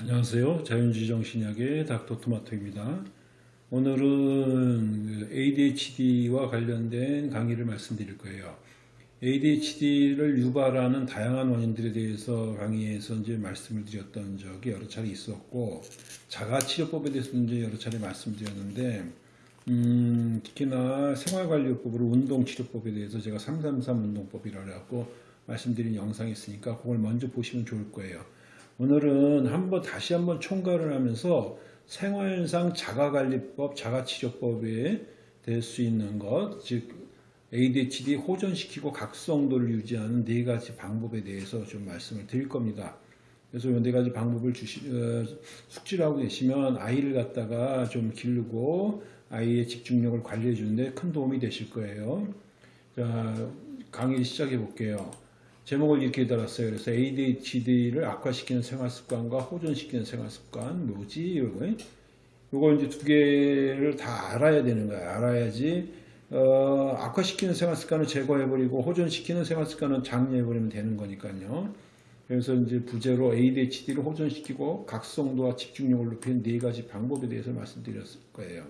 안녕하세요. 자연주의 정신의학의 닥터 토마토입니다. 오늘은 ADHD와 관련된 강의를 말씀드릴 거예요. ADHD를 유발하는 다양한 원인들에 대해서 강의에서 이제 말씀을 드렸던 적이 여러 차례 있었고 자가치료법에 대해서 이제 여러 차례 말씀드렸는데 음, 특히나 생활관리법으로 운동치료법에 대해서 제가 333 운동법이라고 말씀드린 영상이 있으니까 그걸 먼저 보시면 좋을 거예요. 오늘은 한번 다시 한번 총괄을 하면서 생활상 자가관리법, 자가치료법에 될 수 있는 것, 즉 ADHD 호전시키고 각성도를 유지하는 네 가지 방법에 대해서 좀 말씀을 드릴 겁니다. 그래서 이네 가지 방법을 주시, 어, 숙지를 하고 계시면 아이를 갖다가 좀 기르고 아이의 집중력을 관리해 주는데 큰 도움이 되실 거예요. 자, 강의 시작해 볼게요. 제목을 이렇게 달았어요. 그래서 ADHD를 악화시키는 생활습관과 호전시키는 생활습관 뭐지? 이거 이걸 이제 두 개를 다 알아야 되는 거야. 알아야지 어, 악화시키는 생활습관을 제거해버리고 호전시키는 생활습관은 장려해버리면 되는 거니까요. 그래서 이제 부제로 ADHD를 호전시키고 각성도와 집중력을 높이는 네 가지 방법에 대해서 말씀드렸을 거예요.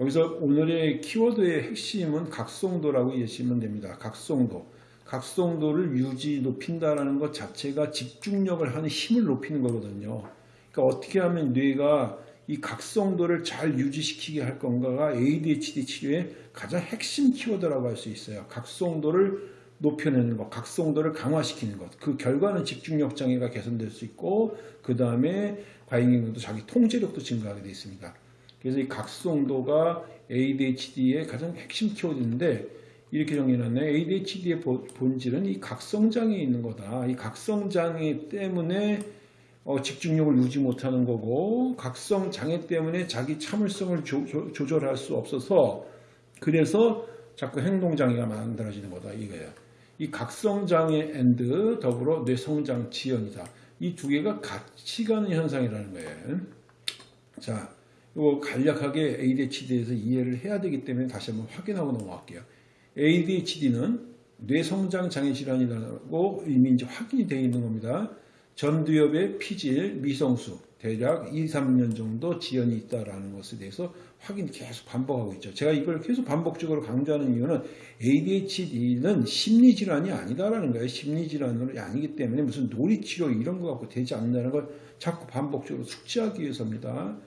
여기서 오늘의 키워드의 핵심은 각성도라고 이해하시면 됩니다. 각성도. 각성도를 유지 높인다라는 것 자체가 집중력을 하는 힘을 높이는 거거든요. 그러니까 어떻게 하면 뇌가 이 각성도를 잘 유지시키게 할 건가가 ADHD 치료의 가장 핵심 키워드라고 할 수 있어요. 각성도를 높여내는 것, 각성도를 강화시키는 것. 그 결과는 집중력 장애가 개선될 수 있고 그 다음에 과잉행동도 자기 통제력도 증가하게 되어 있습니다. 그래서 이 각성도가 ADHD의 가장 핵심 키워드인데 이렇게 정리해놨네. ADHD의 본질은 이 각성장애 있는 거다. 이 각성장애 때문에 어, 집중력을 유지 못하는 거고 각성장애 때문에 자기 참을성을 조, 조절할 수 없어서 그래서 자꾸 행동장애가 만들어지는 거다 이거예요. 이 각성장애 and 더불어 뇌성장 지연이다. 이 두 개가 같이 가는 현상이라는 거예요. 자, 이거 간략하게 ADHD에서 이해를 해야 되기 때문에 다시 한번 확인하고 넘어갈게요. ADHD는 뇌성장 장애 질환이라고 이미 이제 확인이 되어 있는 겁니다. 전두엽의 피질, 미성수, 대략 2, 3년 정도 지연이 있다라는 것에 대해서 확인 계속 반복하고 있죠. 제가 이걸 계속 반복적으로 강조하는 이유는 ADHD는 심리질환이 아니다라는 거예요. 심리질환이 아니기 때문에 무슨 놀이치료 이런 거 갖고 되지 않는다는 걸 자꾸 반복적으로 숙지하기 위해서입니다.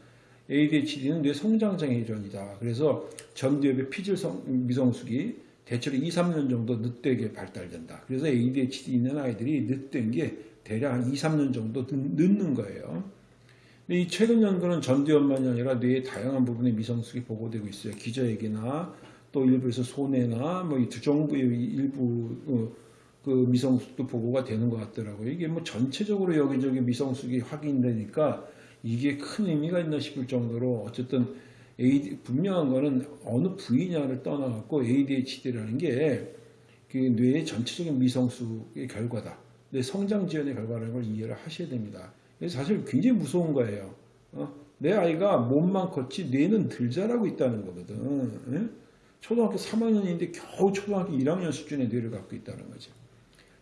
ADHD는 뇌 성장장애 질환이다. 그래서 전두엽의 피질 미성숙이 대체로 2, 3년 정도 늦되게 발달된다. 그래서 ADHD 있는 아이들이 늦된 게 대략 한 2, 3년 정도 늦는 거예요. 이 최근 연구는 전두엽만이 아니라 뇌의 다양한 부분의 미성숙이 보고되고 있어요. 기저액이나 또 일부에서 손해나 뭐 이 두정부의 일부 어, 그 미성숙도 보고가 되는 것 같더라고요. 이게 뭐 전체적으로 여기저기 미성숙이 확인되니까 이게 큰 의미가 있나 싶을 정도로 어쨌든 AD, 분명한 거는 어느 부위냐를 떠나갖고 ADHD라는 게 그 뇌의 전체적인 미성숙의 결과다. 뇌 성장 지연의 결과라는 걸 이해를 하셔야 됩니다. 사실 굉장히 무서운 거예요. 어? 내 아이가 몸만 컸지 뇌는 덜 자라고 있다는 거거든. 예? 초등학교 3학년인데 겨우 초등학교 1학년 수준의 뇌를 갖고 있다는 거죠.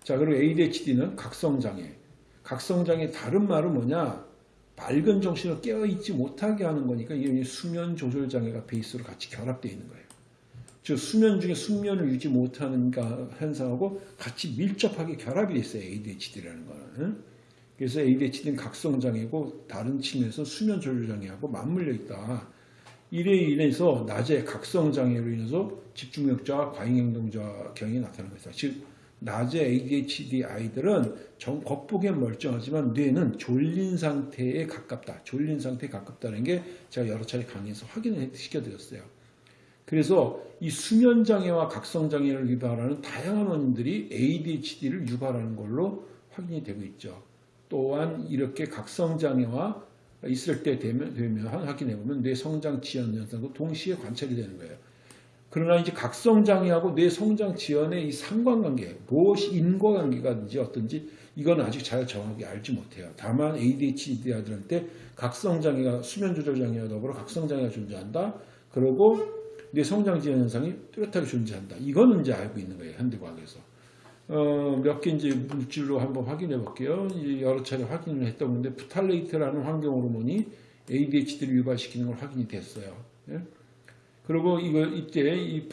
자, 그리고 ADHD는 각성장애. 각성장애 다른 말은 뭐냐? 밝은 정신을 깨어있지 못하게 하는 거니까 이게 수면 조절 장애가 베이스로 같이 결합되어 있는 거예요. 즉 수면 중에 숙면을 유지 못하는 현상하고 같이 밀접하게 결합이 있어요. ADHD라는 거는. 그래서 ADHD는 각성장애고 다른 측면에서 수면 조절 장애하고 맞물려 있다. 이래 인해서 낮에 각성장애로 인해서 집중력자, 과잉행동자 경이 나타나는 것이다. 즉 낮에 ADHD 아이들은 정 겉보기엔 멀쩡하지만 뇌는 졸린 상태에 가깝다. 졸린 상태에 가깝다는 게 제가 여러 차례 강의에서 확인을 시켜드렸어요. 그래서 이 수면장애와 각성장애를 유발하는 다양한 원인들이 ADHD를 유발하는 걸로 확인이 되고 있죠. 또한 이렇게 각성장애와 있을 때 되면, 되면 확인해 보면 뇌 성장 지연 현상도 동시에 관찰이 되는 거예요. 그러나 이제 각성장애하고 뇌 성장 지연의 이 상관관계, 무엇이 인과관계가든지 어떤지 이건 아직 잘 정확히 알지 못해요. 다만 ADHD 아들한테 각성장애가 수면조절장애와 더불어 각성장애가 존재한다. 그리고 뇌 성장 지연 현상이 뚜렷하게 존재한다. 이거는 이제 알고 있는 거예요. 현대과학에서. 어, 몇 개 이제 물질로 한번 확인해 볼게요. 여러 차례 확인을 했던 건데 프탈레이트라는 환경 호르몬이 ADHD를 유발시키는 걸 확인이 됐어요. 예? 그리고 이거 이때 이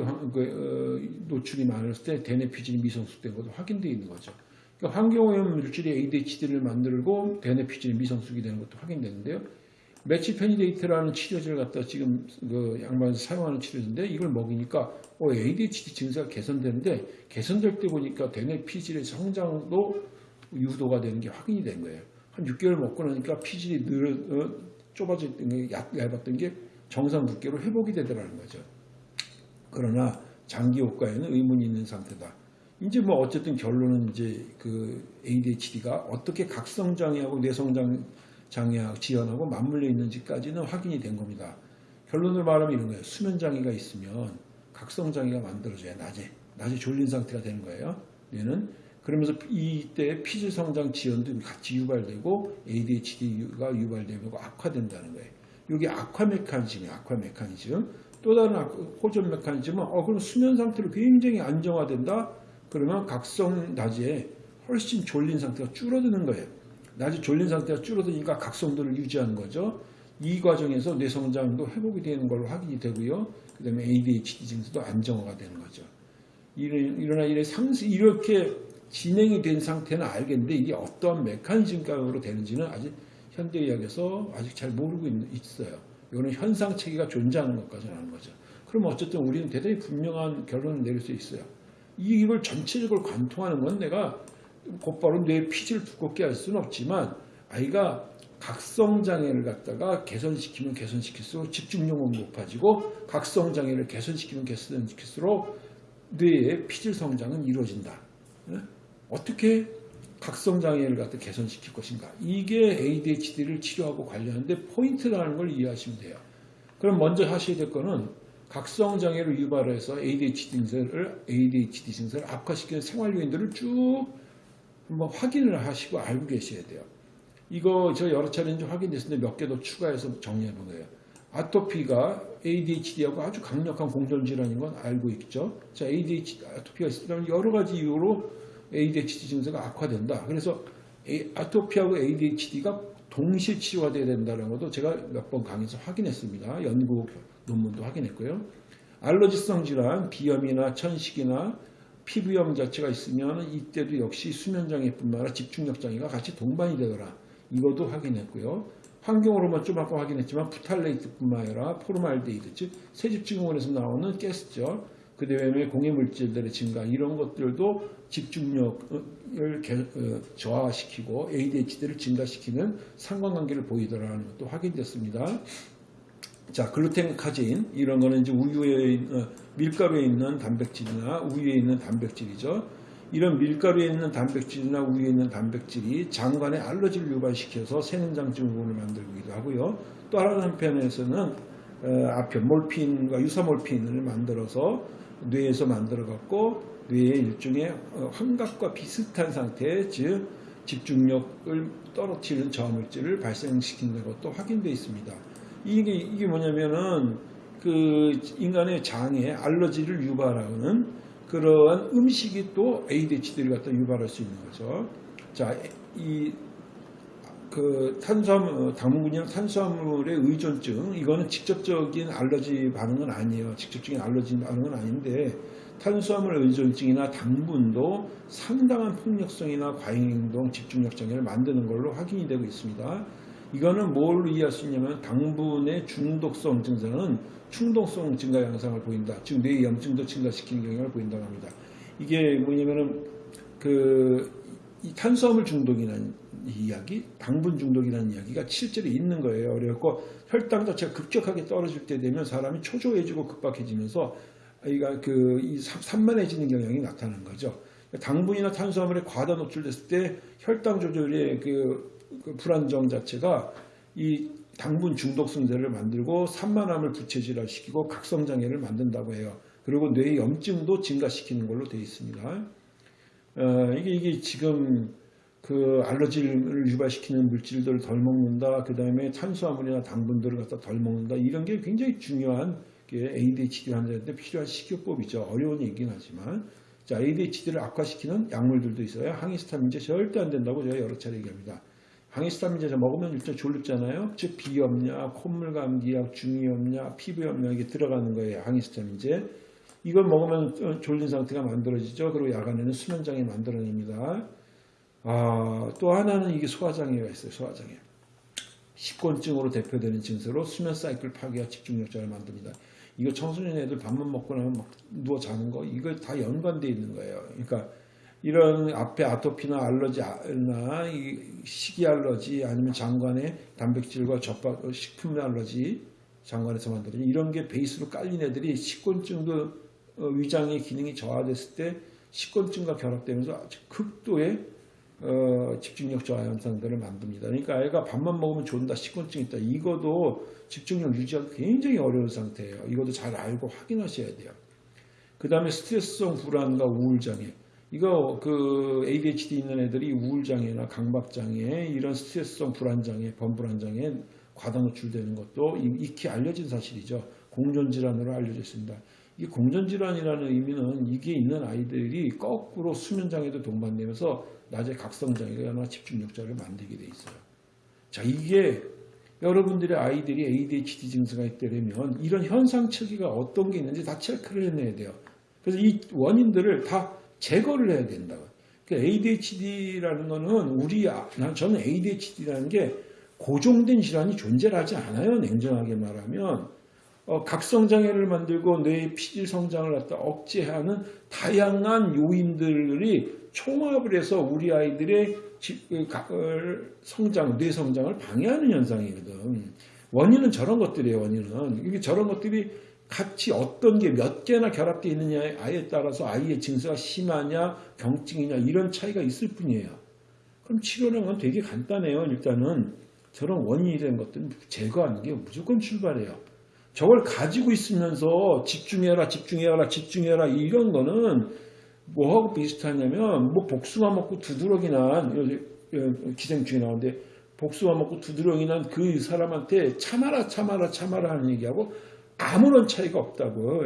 환- 그, 어, 노출이 많았을 때 대뇌피질이 미성숙된 것도 확인되어 있는 거죠. 그러니까 환경오염 물질이 ADHD를 만들고 대뇌피질이 미성숙이 되는 것도 확인되는데요. 메칠페니데이트라는 치료제를 갖다 지금 그 양방에서 사용하는 치료제인데 이걸 먹이니까 어, ADHD 증세가 개선되는데 개선될 때 보니까 대뇌 피질의 성장도 유도가 되는 게 확인이 된 거예요. 한 6개월 먹고 나니까 피질이 늘어 어, 좁아졌던 게 얇- 얇았던 게 정상 두께로 회복이 되더라는 거죠. 그러나 장기 효과에는 의문이 있는 상태다. 이제 뭐 어쨌든 결론은 이제 그 ADHD가 어떻게 각성 장애하고 뇌성장 장애하고 지연하고 맞물려 있는지까지는 확인이 된 겁니다. 결론을 말하면 이런 거예요. 수면 장애가 있으면 각성 장애가 만들어져야 낮에 낮에 졸린 상태가 되는 거예요. 뇌는 그러면서 이때 피질 성장 지연도 같이 유발되고 ADHD가 유발되고 악화된다는 거예요. 이게 악화 메커니즘이에요. 악화 메커니즘. 또 다른 악- 호전 메커니즘은 어 그럼 수면 상태로 굉장히 안정화된다. 그러면 각성 낮에 훨씬 졸린 상태가 줄어드는 거예요. 낮에 졸린 상태가 줄어드니까 각성도를 유지하는 거죠. 이 과정에서 뇌성장도 회복이 되는 걸로 확인이 되고요. 그 다음에 ADHD 증세도 안정화가 되는 거죠. 일어나 이래 상시 이렇게 진행이 된 상태는 알겠는데 이게 어떠한 메커니즘으로 되는지는 아직 현대의학에서 아직 잘 모르고 있- 있어요. 이거는 현상 체계가 존재하는 것까지는 아는 거죠. 그럼 어쨌든 우리는 대단히 분명한 결론을 내릴 수 있어요. 이- 이걸 전체적으로 관통하는 건 내가 곧바로 뇌 피지를 두껍게 할 수는 없지만 아이가 각성 장애를 갖다가 개선시키면 개선시킬수록 집중력은 높아지고 각성 장애를 개선시키면 개선시킬수록 뇌의 피질 성장은 이루어진다. 예? 어떻게 각성 장애를 갖다 개선시킬 것인가? 이게 ADHD를 치료하고 관련한데 포인트라는 걸 이해하시면 돼요. 그럼 먼저 하셔야 될 거는 각성 장애를 유발해서 ADHD 증세를 ADHD 증세를 악화시키는 생활 요인들을 쭉 한번 확인을 하시고 알고 계셔야 돼요. 이거 저 여러 차례 이제 확인됐는데 몇 개 더 추가해서 정리해 본 거예요. 아토피가 ADHD하고 아주 강력한 공존 질환인 건 알고 있죠. 자, ADHD 아토피가 있으면 여러 가지 이유로 ADHD 증세가 악화된다. 그래서 아토피하고 ADHD가 동시에 치료가 돼야 된다는 것도 제가 몇 번 강의에서 확인했습니다. 연구 논문도 확인했고요. 알러지성 질환, 비염이나 천식이나 피부염 자체가 있으면 이때도 역시 수면장애뿐만 아니라 집중력 장애가 같이 동반이 되더라. 이것도 확인했고요. 환경호르몬 좀 아까 확인했지만 프탈레이트뿐만 아니라 포름알데히드 즉 새집증후군에서 나오는 가스죠. 그 다음에 공해 물질들의 증가 이런 것들도 집중력을 개- 어, 저하시키고 ADHD를 증가시키는 상관관계를 보이더라는 것도 확인됐습니다. 자, 글루텐 카제인 이런 거는 이제 우유에 있- 어, 밀가루에 있는 단백질이나 우유에 있는 단백질이죠. 이런 밀가루에 있는 단백질이나 우유에 있는 단백질이 장관의 알러지를 유발시켜서 세는장 증후군을 만들기도 하고요. 또 다른 한편에서는 어, 아편 몰핀과 유사몰핀을 만들어서 뇌에서 만들어 갖고 뇌의 일종의 어, 환각과 비슷한 상태, 즉 집중력을 떨어뜨리는 저항물질을 발생시키는 것도 확인되어 있습니다. 이게 이게 뭐냐면은 그 인간의 장에 알러지를 유발하는 그러한 음식이 또 ADHD를 갖다 유발할 수 있는 거죠. 자, 이 그 탄수화물, 어, 당분균이나 탄수화물의 의존증, 이거는 직접적인 알러지 반응은 아니에요. 직접적인 알러지 반응은 아닌데, 탄수화물 의존증이나 당분도 상당한 폭력성이나 과잉행동, 집중력 장애를 만드는 걸로 확인이 되고 있습니다. 이거는 뭘로 이해할 수 있냐면 당분의 중독성 증상은 충동성 증가 양상을 보인다. 즉뇌 염증도 증가시키는 경향을 보인다고 합니다. 이게 뭐냐면은 그이 탄수화물 중독이라는 이야기, 당분 중독이라는 이야기가 실제로 있는 거예요. 그래갖고 혈당 자체가 급격하게 떨어질 때 되면 사람이 초조해지고 급박해지면서 아이가 그이 산만해지는 경향이 나타나는 거죠. 당분이나 탄수화물에 과다 노출됐을 때 혈당 조절의 그, 그 불안정 자체가 이 당분 중독성제를 만들고 산만함을 부채질화시키고 각성장애를 만든다고 해요. 그리고 뇌 염증도 증가시키는 걸로 되어 있습니다. 어, 이게 이게 지금 그 알러지를 유발시키는 물질들을 덜 먹는다. 그 다음에 탄수화물이나 당분들을 갖다 덜 먹는다. 이런 게 굉장히 중요한 게 ADHD 환자한테 필요한 식이요법이죠. 어려운 얘기긴 하지만 자, ADHD를 악화시키는 약물들도 있어요. 항히스타민제 절대 안 된다고 제가 여러 차례 얘기합니다. 항히스타민제 먹으면 일단 졸립잖아요. 즉 비염약, 콧물 감기약, 중이염약, 피부염약 이게 들어가는 거예요. 항히스타민제. 이걸 먹으면 어, 졸린 상태가 만들어지죠. 그리고 야간에는 수면장애 만들어냅니다. 아, 또 하나는 이게 소화장애가 있어요. 소화장애. 식곤증으로 대표되는 증세로 수면 사이클 파괴와 집중력 장을 만듭니다. 이거 청소년 애들 밥만 먹고 나면 막 누워 자는 거 이거 다 연관돼 있는 거예요. 그러니까 이런 앞에 아토피나 알러지나 이 식이 알러지 아니면 장관의 단백질과 젖밥 식품 알러지 장관에서 만들어진 이런 게 베이스로 깔린 애들이 식곤증도 어, 위장의 기능이 저하됐을 때 식곤증과 결합되면서 아주 극도의 어, 집중력 저하 현상들을 만듭니다. 그러니까 아이가 밥만 먹으면 좋다, 식곤증 있다. 이거도 집중력 유지하기 굉장히 어려운 상태예요. 이것도 잘 알고 확인하셔야 돼요. 그 다음에 스트레스성 불안과 우울장애. 이거 그 ADHD 있는 애들이 우울장애나 강박장애, 이런 스트레스성 불안장애, 범불안장애 과다 노출되는 것도 익히 알려진 사실이죠. 공존질환으로 알려져 있습니다. 이 공존질환이라는 의미는 이게 있는 아이들이 거꾸로 수면장애도 동반되면서 낮에 각성장애나 집중력자를 만들게 돼 있어요. 자, 이게 여러분들의 아이들이 ADHD 증세가 있다면 이런 현상 체계가 어떤 게 있는지 다 체크를 해내야 돼요. 그래서 이 원인들을 다 제거를 해야 된다고. 그러니까 ADHD라는 거는 우리, 아, 난 저는 ADHD라는 게 고정된 질환이 존재하지 않아요. 냉정하게 말하면. 어, 각성장애를 만들고 뇌의 피질 성장을 갖다 억제하는 다양한 요인들이 총합을 해서 우리 아이들의 성장, 뇌 성장을 방해하는 현상이거든. 원인은 저런 것들이에요, 원인은. 이게 저런 것들이 같이 어떤 게 몇 개나 결합되어 있느냐에 아이에 따라서 아이의 증세가 심하냐, 경증이냐, 이런 차이가 있을 뿐이에요. 그럼 치료는 건 되게 간단해요. 일단은 저런 원인이 된 것들은 제거하는 게 무조건 출발해요. 저걸 가지고 있으면서 집중해라, 집중해라, 집중해라 이런 거는 뭐하고 비슷하냐면 뭐 복숭아 먹고 두드러기 난 기생충이 나오는데 복숭아 먹고 두드러기 난 그 사람한테 참아라 참아라 참아라 하는 얘기하고 아무런 차이가 없다고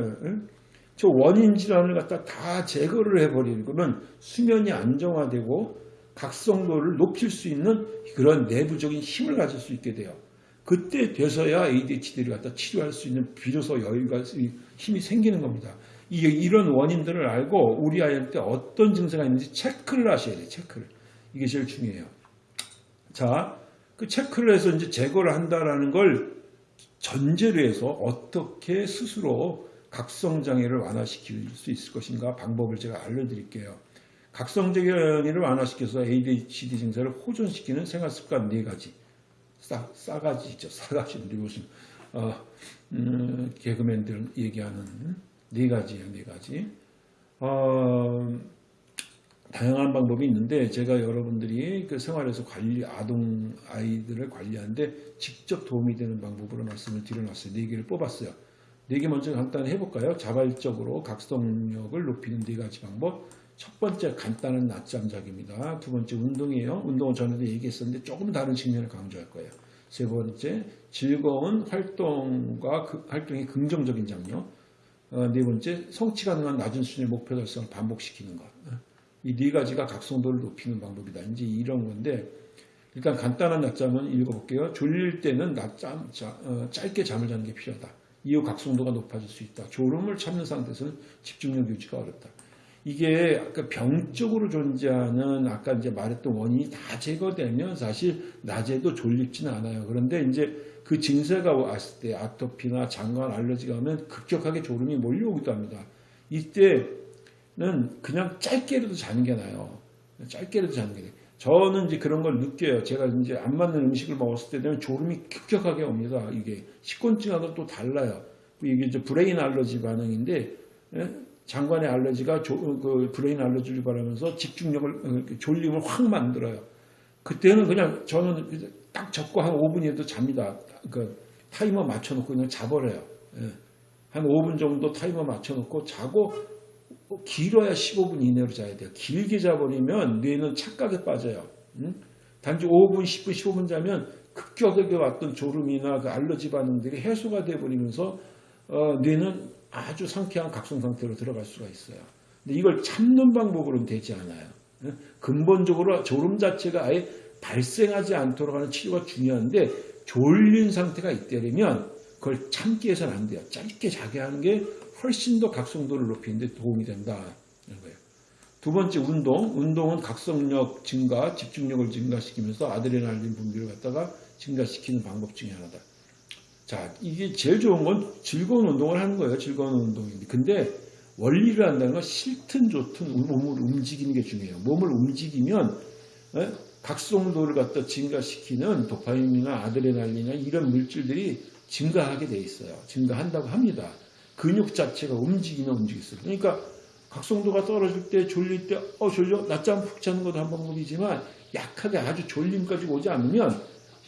저 원인 질환을 갖다 다 제거를 해버리면 수면이 안정화되고 각성도를 높일 수 있는 그런 내부적인 힘을 가질 수 있게 돼요. 그때 돼서야 ADHD를 갖다 치료할 수 있는 비로소 여유가 힘이 생기는 겁니다. 이런 원인들을 알고 우리 아이한테 어떤 증세가 있는지 체크를 하셔야 돼요. 체크를. 이게 제일 중요해요. 자, 그 체크를 해서 이제 제거를 한다라는 걸 전제로 해서 어떻게 스스로 각성장애를 완화시킬 수 있을 것인가 방법을 제가 알려드릴게요. 각성장애를 완화시켜서 ADHD 증세를 호전시키는 생활습관 네 가지. 싸, 싸가지 있죠. 싸가지. 우리 무슨, 어, 음, 개그맨들 얘기하는 네 가지예요, 네 가지. 어, 다양한 방법이 있는데 제가 여러분들이 그 생활에서 관리 아동 아이들을 관리하는데 직접 도움이 되는 방법으로 말씀을 드려놨어요. 네 개를 뽑았어요. 네 개 먼저 간단히 해볼까요? 자발적으로 각성력을 높이는 네 가지 방법. 첫 번째 간단한 낮잠 자기입니다. 두 번째 운동이에요. 운동은 전에도 얘기했었는데 조금 다른 측면을 강조할 거예요. 세 번째 즐거운 활동과 그 활동의 긍정적인 장면. 어, 네 번째, 성취 가능한 낮은 수준의 목표 달성을 반복시키는 것. 이 네 가지가 각성도를 높이는 방법이다. 이제 이런 건데, 일단 간단한 낮잠은 읽어볼게요. 졸릴 때는 낮잠, 자, 어, 짧게 잠을 자는 게 필요하다. 이후 각성도가 높아질 수 있다. 졸음을 참는 상태에서는 집중력 유지가 어렵다. 이게 아까 병적으로 존재하는 아까 이제 말했던 원인이 다 제거되면 사실 낮에도 졸립지는 않아요. 그런데 이제 그 증세가 왔을 때 아토피나 장관 알러지가 오면 급격하게 졸음이 몰려오기도 합니다. 이때는 그냥 짧게라도 자는 게 나아요. 짧게라도 자는 게 나아요. 저는 이제 그런 걸 느껴요. 제가 이제 안 맞는 음식을 먹었을 때 되면 졸음이 급격하게 옵니다. 이게 식곤증하고 또 달라요. 이게 이제 brain 알러지 반응인데 예? 장관의 알러지가 조, 그 brain 알러지를 발하면서 집중력을 어, 졸림을 확 만들어요. 그때는 그냥 저는 딱 접고 한 5분이라도 잡니다. 그 타이머 맞춰놓고 그냥 자버려요. 예. 한 5분 정도 타이머 맞춰놓고 자고 길어야 15분 이내로 자야 돼요. 길게 자버리면 뇌는 착각에 빠져요. 응? 단지 5분, 10분, 15분 자면 급격하게 왔던 졸음이나 그 알러지 반응들이 해소가 돼버리면서 어, 뇌는 아주 상쾌한 각성 상태로 들어갈 수가 있어요. 근데 이걸 참는 방법으로는 되지 않아요. 예? 근본적으로 졸음 자체가 아예 발생하지 않도록 하는 치료가 중요한데 졸린 상태가 있다면 그걸 참기 위해서는 안 돼요. 짧게 자게 하는 게 훨씬 더 각성도를 높이는 데 도움이 된다. 이런 거예요. 두 번째 운동. 운동은 각성력 증가, 집중력을 증가시키면서 아드레날린 분비를 갖다가 증가시키는 방법 중에 하나다. 자, 이게 제일 좋은 건 즐거운 운동을 하는 거예요. 즐거운 운동인데. 근데 원리를 한다는 건 싫든 좋든 몸을 움직이는 게 중요해요. 몸을 움직이면 에? 각성도를 갖다 증가시키는 도파민이나 아드레날린이나 이런 물질들이 증가하게 돼 있어요. 증가한다고 합니다. 근육 자체가 움직이면 움직였어요. 그러니까 각성도가 떨어질 때 졸릴 때 어 졸려 낮잠 푹 자는 것도 한 방법이지만 약하게 아주 졸림까지 오지 않으면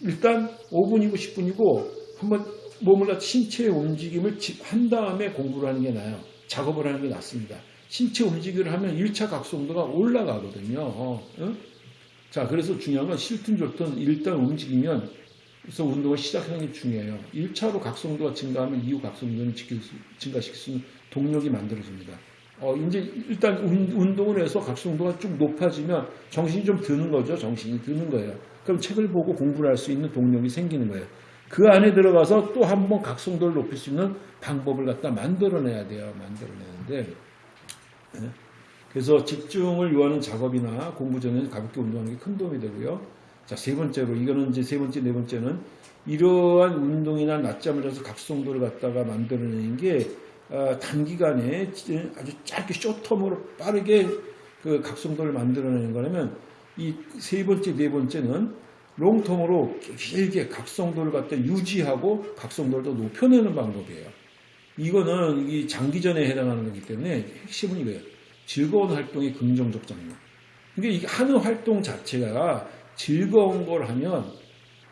일단 5분이고 10분이고 한번 몸을 신체의 움직임을 한 다음에 공부를 하는 게 나아요. 작업을 하는 게 낫습니다. 신체 움직임을 하면 1차 각성도가 올라가거든요. 어? 자, 그래서 중요한 건 싫든 좋든 일단 움직이면 그래서 운동을 시작하는 게 중요해요. 1차로 각성도가 증가하면 이후 각성도는 증가시킬 수 있는 동력이 만들어집니다. 어, 이제 일단 운동을 해서 각성도가 좀 높아지면 정신이 좀 드는 거죠. 정신이 드는 거예요. 그럼 책을 보고 공부를 할 수 있는 동력이 생기는 거예요. 그 안에 들어가서 또 한 번 각성도를 높일 수 있는 방법을 갖다 만들어내야 돼요. 만들어내는데. 네. 그래서 집중을 요하는 작업이나 공부 전에 가볍게 운동하는 게 큰 도움이 되고요. 자, 세 번째로, 이거는 이제 세 번째, 네 번째는 이러한 운동이나 낮잠을 자서 각성도를 갖다가 만들어내는 게 어, 단기간에 아주 짧게 쇼텀으로 빠르게 그 각성도를 만들어내는 거라면 이 세 번째, 네 번째는 롱텀으로 길게 각성도를 갖다 유지하고 각성도를 더 높여내는 방법이에요. 이거는 이 장기전에 해당하는 거기 때문에 핵심은 이거예요. 즐거운 활동의 긍정적 장면. 그러니까 이 하는 활동 자체가 즐거운 걸 하면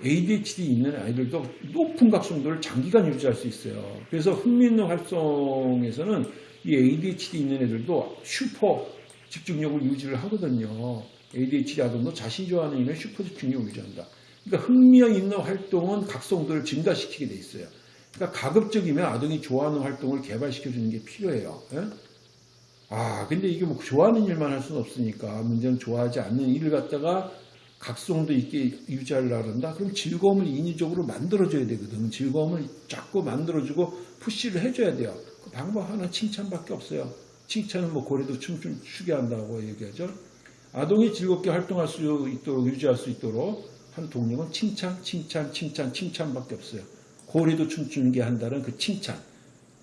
ADHD 있는 아이들도 높은 각성도를 장기간 유지할 수 있어요. 그래서 흥미있는 활동에서는 이 ADHD 있는 애들도 슈퍼 집중력을 유지를 하거든요. ADHD 아동도 자신이 좋아하는 일에 슈퍼 집중력을 유지한다. 그러니까 흥미형 있는 활동은 각성도를 증가시키게 돼 있어요. 그러니까 가급적이면 아동이 좋아하는 활동을 개발시켜주는 게 필요해요. 예? 아, 근데 이게 뭐 좋아하는 일만 할 수는 없으니까 문제는 좋아하지 않는 일을 갖다가 각성도 있게 유지하려고 한다? 그럼 즐거움을 인위적으로 만들어줘야 되거든. 즐거움을 자꾸 만들어주고 푸시를 해줘야 돼요. 그 방법 하나 칭찬밖에 없어요. 칭찬은 뭐 고래도 춤좀 추게 한다고 얘기하죠. 아동이 즐겁게 활동할 수 있도록 유지할 수 있도록 한 동력은 칭찬, 칭찬, 칭찬, 칭찬밖에 없어요. 고래도 춤추는 게 한다는 그 칭찬.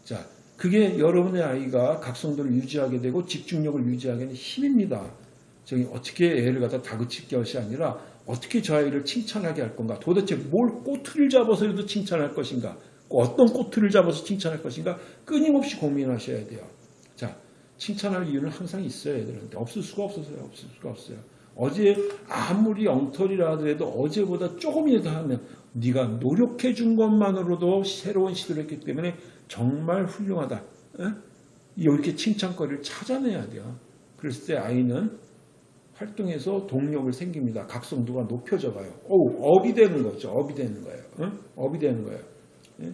자, 그게 여러분의 아이가 각성도를 유지하게 되고 집중력을 유지하게 되는 힘입니다. 저기 어떻게 애를 갖다 다그칠 것이 아니라 어떻게 저 아이를 칭찬하게 할 건가 도대체 뭘 꼬투리를 잡아서라도 칭찬할 것인가 어떤 꼬투리를 잡아서 칭찬할 것인가 끊임없이 고민하셔야 돼요. 자, 칭찬할 이유는 항상 있어요 애들한테 없을 수가 없어서요 없을 수가 없어요. 어제 아무리 엉터리라 하더라도 어제보다 조금이라도 하면 네가 노력해 준 것만으로도 새로운 시도를 했기 때문에 정말 훌륭하다. 에? 이렇게 칭찬거리를 찾아내야 돼요. 그랬을 때 아이는 활동에서 동력을 생깁니다. 각성도가 높여져 가요. 오, 업이 되는 거죠. 업이 되는 거예요. 응? 업이 되는 거예요. 예?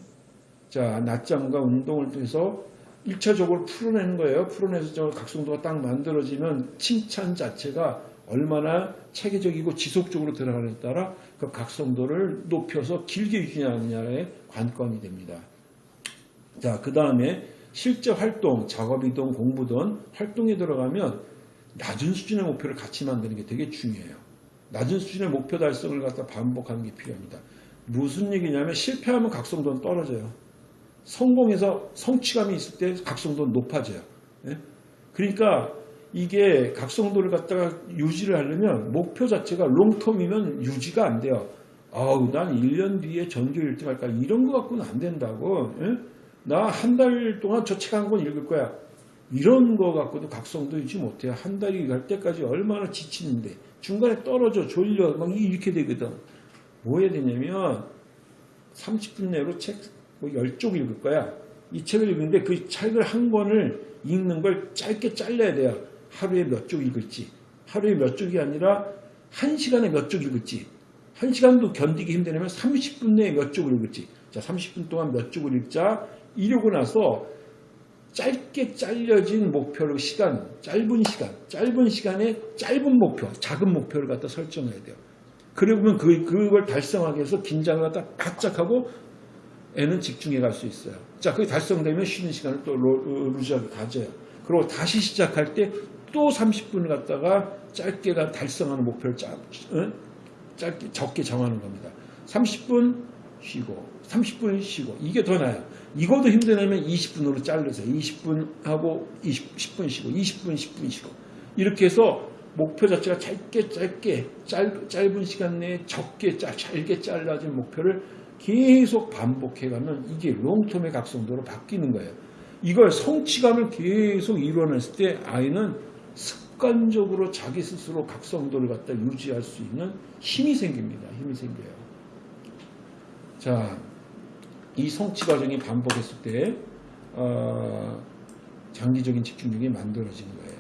자, 낮잠과 운동을 통해서 1차적으로 풀어내는 거예요. 풀어내서 저 각성도가 딱 만들어지면 칭찬 자체가 얼마나 체계적이고 지속적으로 들어가느냐에 따라 그 각성도를 높여서 길게 유지하느냐의 관건이 됩니다. 자, 그 다음에 실제 활동, 작업이든 공부든 활동에 들어가면 낮은 수준의 목표를 같이 만드는 게 되게 중요해요. 낮은 수준의 목표 달성을 갖다 반복하는 게 필요합니다. 무슨 얘기냐면 실패하면 각성도는 떨어져요. 성공해서 성취감이 있을 때 각성도는 높아져요. 네? 그러니까 이게 각성도를 갖다가 유지를 하려면 목표 자체가 롱텀이면 유지가 안 돼요. 아우 난 1년 뒤에 전교 1등 할까 이런 거 갖고는 안 된다고. 네? 나 한 달 동안 저 책 한 권 읽을 거야. 이런 거 갖고도 각성도 유지 못해요. 한 달이 갈 때까지 얼마나 지치는데 중간에 떨어져 졸려 막 이렇게 되거든. 뭐 해야 되냐면 30분 내로 책뭐 10쪽 읽을 거야. 이 책을 읽는데 그 책을 한 권을 읽는 걸 짧게 잘라야 돼요. 하루에 몇 쪽 읽을지. 하루에 몇 쪽이 아니라 한 시간에 몇 쪽 읽을지. 한 시간도 견디기 힘들면 30분 내에 몇 쪽을 읽을지. 자, 30분 동안 몇 쪽을 읽자. 이러고 나서 짧게 잘려진 목표를 시간, 짧은 시간, 짧은 시간에 짧은 목표, 작은 목표를 갖다 설정해야 돼요. 그러면 그, 그걸 달성하기 위해서 긴장을 갖다 바짝 하고 애는 집중해 갈 수 있어요. 자, 그게 달성되면 쉬는 시간을 또 로- 루즈하게 가져요. 그리고 다시 시작할 때 또 30분을 갖다가 짧게 가- 달성하는 목표를 짜, 어? 짧게, 적게 정하는 겁니다. 30분 쉬고, 30분 쉬고, 이게 더 나아요. 이것도 힘드냐면 20분으로 자르세요. 20분 하고 20, 10분 쉬고, 20분, 10분 쉬고. 이렇게 해서 목표 자체가 짧게 짧게 짧, 짧은 시간 내에 적게 짜, 잘게 잘라진 목표를 계속 반복해가면 이게 롱텀의 각성도로 바뀌는 거예요. 이걸 성취감을 계속 이루어냈을 때 아이는 습관적으로 자기 스스로 각성도를 갖다 유지할 수 있는 힘이 생깁니다. 힘이 생겨요. 자, 이 성취 과정이 반복했을 때 어, 장기적인 집중력이 만들어지는 거예요.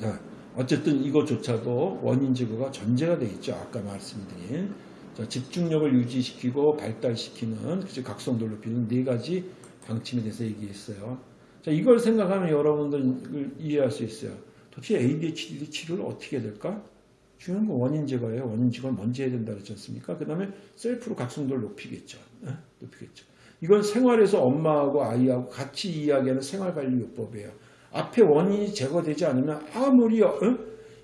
자, 어쨌든 이것조차도 원인 제거가 전제가 되어 있죠. 아까 말씀드린 자, 집중력을 유지시키고 발달시키는 그치, 각성도를 높이는 네 가지 방침에 대해서 얘기했어요. 자, 이걸 생각하면 여러분들 이해할 수 있어요. 도대체 ADHD 치료를 어떻게 해야 될까? 중요한 건 원인 제거예요. 원인 제거를 먼저 해야 된다 그랬지 않습니까? 그 다음에 셀프로 각성도를 높이겠죠. 어? 높이겠죠. 이건 생활에서 엄마하고 아이하고 같이 이야기하는 생활관리요법이에요. 앞에 원인이 제거되지 않으면 아무리 어?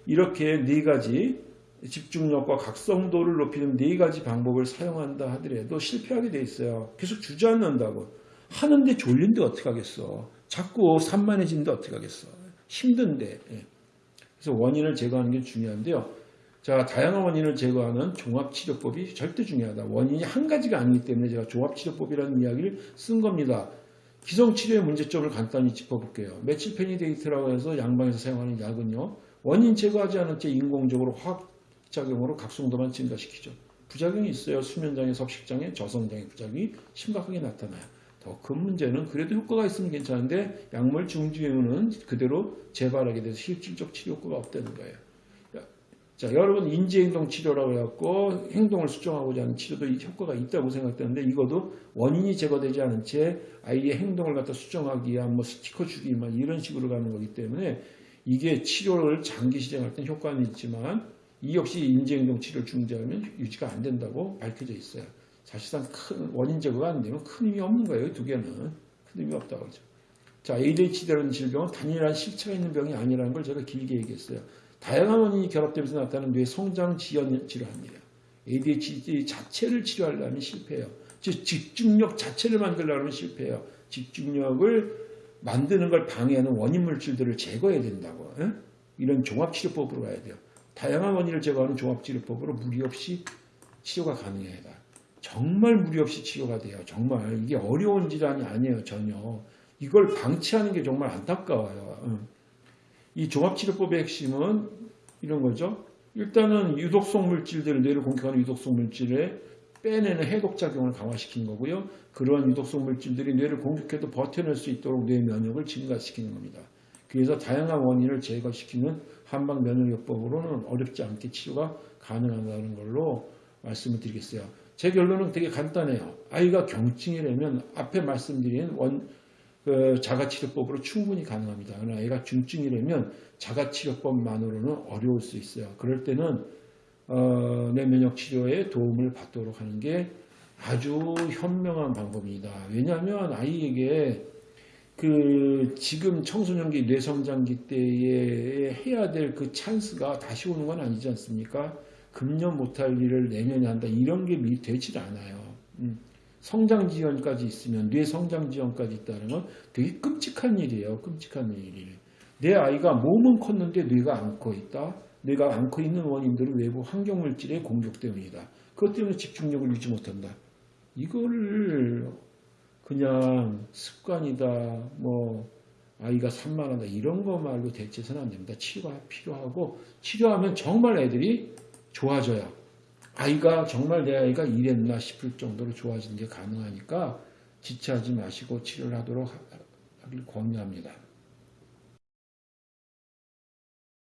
이렇게 네 가지 집중력과 각성도를 높이는 네 가지 방법을 사용한다 하더라도 실패하게 돼 있어요. 계속 주저앉는다고. 하는데 졸린데 어떡하겠어. 자꾸 산만해지는데 어떡하겠어. 힘든데. 예. 그래서 원인을 제거하는 게 중요한데요. 자, 다양한 원인을 제거하는 종합치료법이 절대 중요하다. 원인이 한 가지가 아니기 때문에 제가 종합치료법이라는 이야기를 쓴 겁니다. 기성치료의 문제점을 간단히 짚어볼게요. 메칠페니데이트라고 해서 양방에서 사용하는 약은요. 원인 제거하지 않은 채 인공적으로 화학작용으로 각성도만 증가시키죠. 부작용이 있어요. 수면장애, 섭식장애, 저성장애 부작용이 심각하게 나타나요. 더 큰 문제는 그래도 효과가 있으면 괜찮은데 약물 중지후는 그대로 재발하게 돼서 실질적 치료 효과가 없다는 거예요. 자, 여러분 인지행동 치료라고 해갖고 행동을 수정하고자 하는 치료도 효과가 있다고 생각되는데 이것도 원인이 제거되지 않은 채 아이의 행동을 갖다 수정하기 위한 뭐 스티커 주기 막 이런 식으로 가는 거기 때문에 이게 치료를 장기 시행할 땐 효과는 있지만 이 역시 인지행동 치료를 중지하면 유지가 안 된다고 밝혀져 있어요. 사실상 큰 원인 제거가 안 되면 큰 의미 없는 거예요. 두 개는 큰 의미 없다고 그러죠. 자, ADHD라는 질병은 단일한 실체가 있는 병이 아니라는 걸 제가 길게 얘기했어요. 다양한 원인이 결합되면서 나타나는 뇌 성장 지연 질환이에요. ADHD 자체를 치료하려면 실패해요. 즉 집중력 자체를 만들려면 실패해요. 집중력을 만드는 걸 방해하는 원인 물질들을 제거해야 된다고. 에? 이런 종합치료법으로 가야 돼요. 다양한 원인을 제거하는 종합치료법으로 무리 없이 치료가 가능해야 돼. 정말 무리 없이 치료가 돼요. 정말 이게 어려운 질환이 아니에요. 전혀. 이걸 방치하는 게 정말 안타까워요. 응. 이 종합치료법의 핵심은 이런 거죠. 일단은 유독성 물질들을 뇌를 공격하는 유독성 물질에 빼내는 해독작용을 강화시키는 거고요. 그러한 유독성 물질들이 뇌를 공격해도 버텨낼 수 있도록 뇌 면역을 증가시키는 겁니다. 그래서 다양한 원인을 제거시키는 한방 면역요법으로는 어렵지 않게 치료가 가능하다는 걸로 말씀을 드리겠어요. 제 결론은 되게 간단해요. 아이가 경증이라면 앞에 말씀드린 원, 그 자가치료법으로 충분히 가능합니다. 그러나 애가 중증이라면 자가치료법만으로는 어려울 수 있어요. 그럴 때는 어, 내면역 치료에 도움을 받도록 하는 게 아주 현명한 방법입니다. 왜냐하면 아이에게 그 지금 청소년기 뇌성장기 때에 해야 될 그 찬스가 다시 오는 건 아니지 않습니까? 금년 못할 일을 내년에 한다 이런 게 되질 않아요. 음. 성장 지연까지 있으면 뇌 성장 지연까지 있다는 건 되게 끔찍한 일이에요. 끔찍한 일이에요. 내 아이가 몸은 컸는데 뇌가 안 커 있다. 뇌가 안 커 있는 원인들은 외부 환경 물질의 공격 때문이다. 그것 때문에 집중력을 유지 못한다. 이거를 그냥 습관이다. 뭐 아이가 산만하다 이런 거 말로 대체해서는 안 됩니다. 치료가 필요하고 치료하면 정말 애들이 좋아져요. 아이가 정말 내 아이가 이랬나 싶을 정도로 좋아지는 게 가능하니까 지체하지 마시고 치료를 하도록 권유합니다.